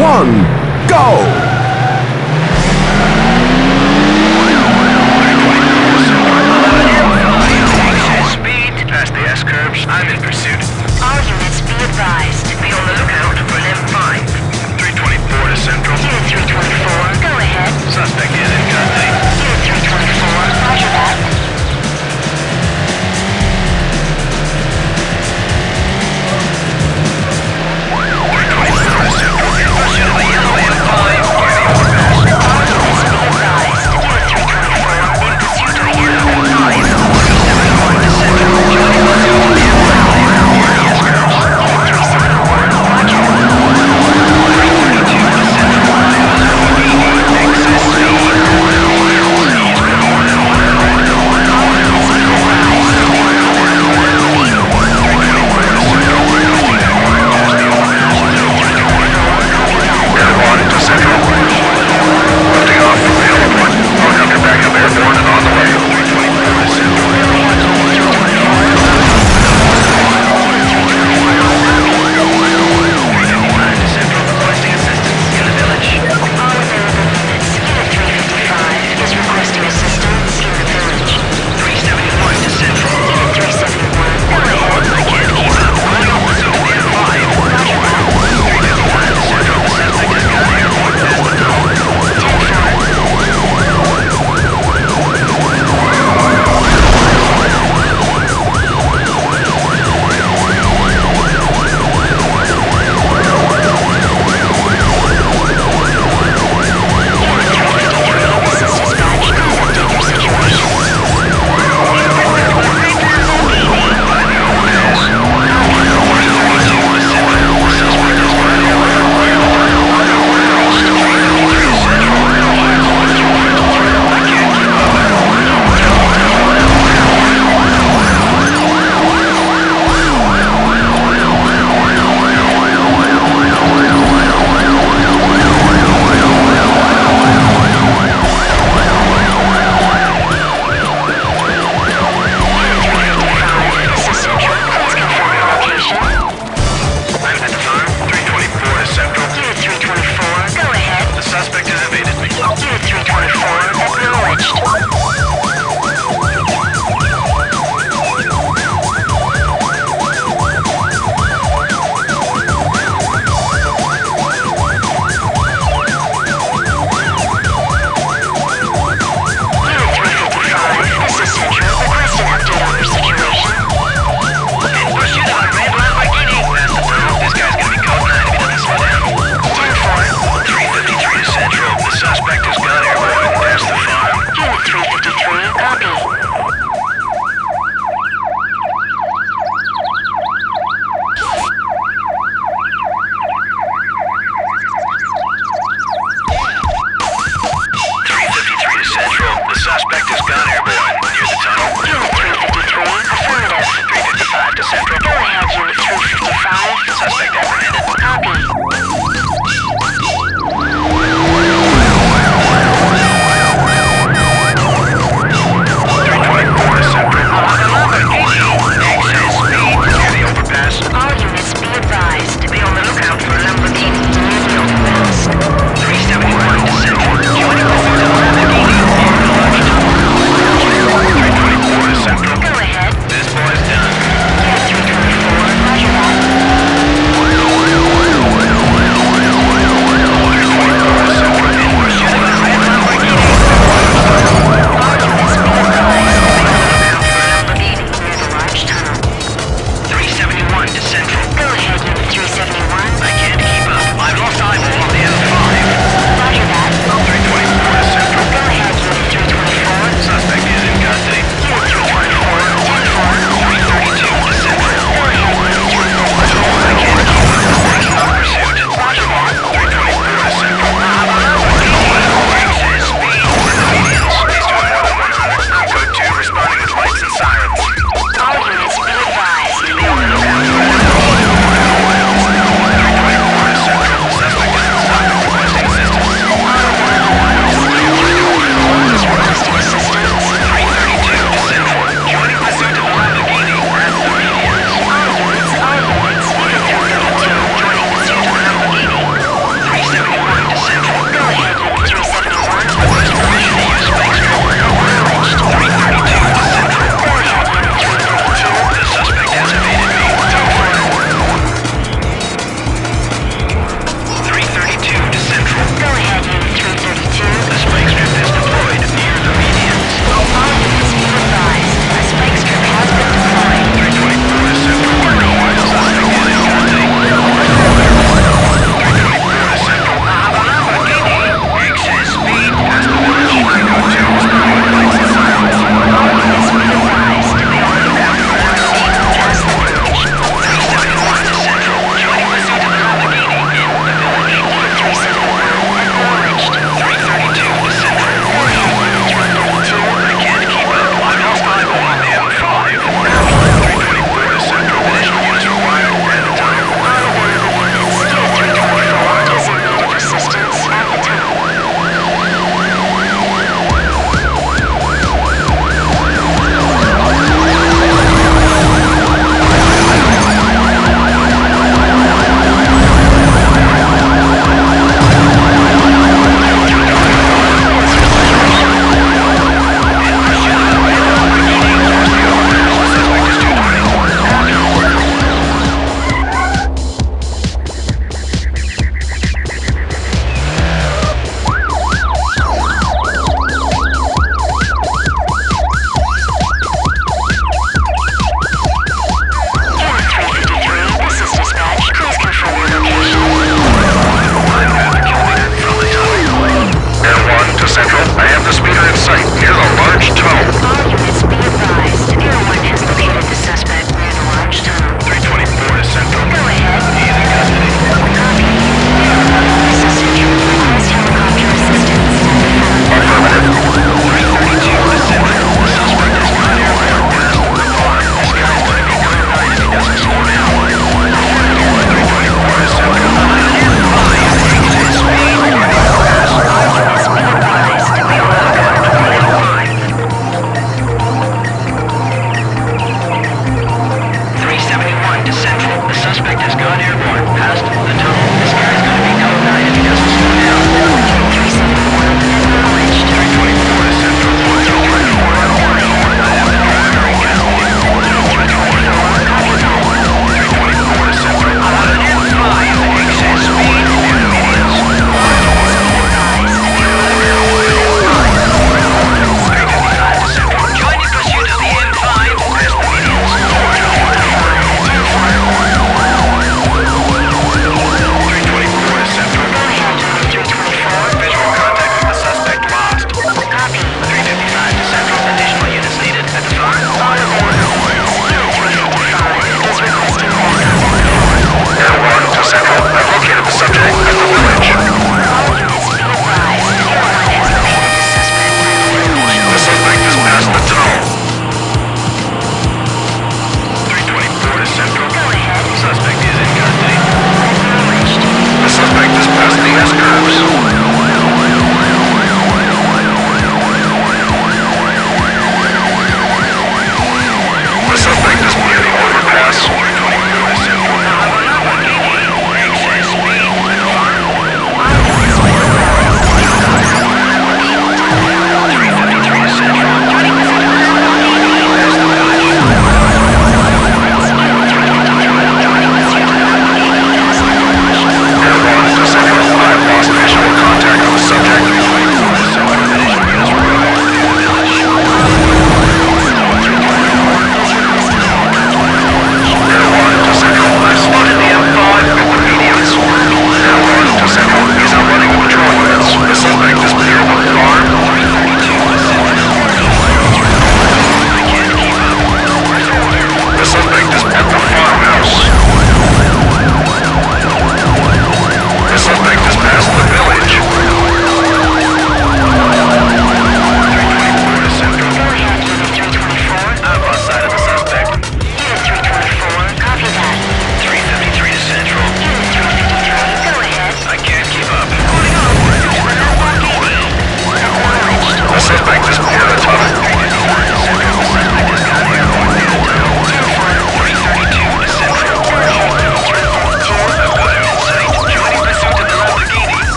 one, go!